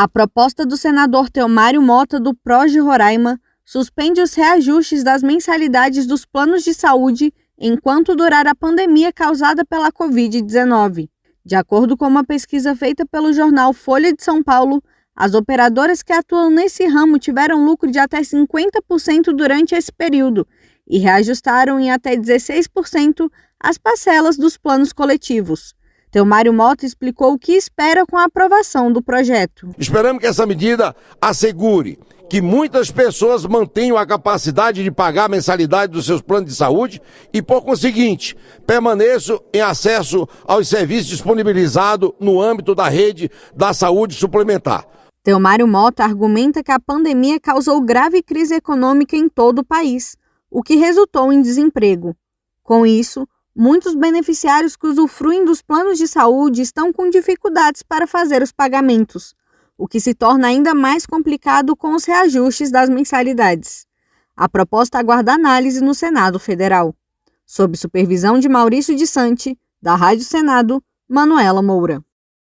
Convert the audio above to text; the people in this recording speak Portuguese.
A proposta do senador Teomário Mota, do PROS Roraima, suspende os reajustes das mensalidades dos planos de saúde enquanto durar a pandemia causada pela Covid-19. De acordo com uma pesquisa feita pelo jornal Folha de São Paulo, as operadoras que atuam nesse ramo tiveram lucro de até 50% durante esse período e reajustaram em até 16% as parcelas dos planos coletivos. Teomário Mota explicou o que espera com a aprovação do projeto. Esperamos que essa medida assegure que muitas pessoas mantenham a capacidade de pagar a mensalidade dos seus planos de saúde e, por conseguinte, permaneçam em acesso aos serviços disponibilizados no âmbito da rede da saúde suplementar. Teomário Mota argumenta que a pandemia causou grave crise econômica em todo o país, o que resultou em desemprego. Com isso, muitos beneficiários que usufruem dos planos de saúde estão com dificuldades para fazer os pagamentos, o que se torna ainda mais complicado com os reajustes das mensalidades. A proposta aguarda análise no Senado Federal. Sob supervisão de Maurício de Sante, da Rádio Senado, Manuela Moura.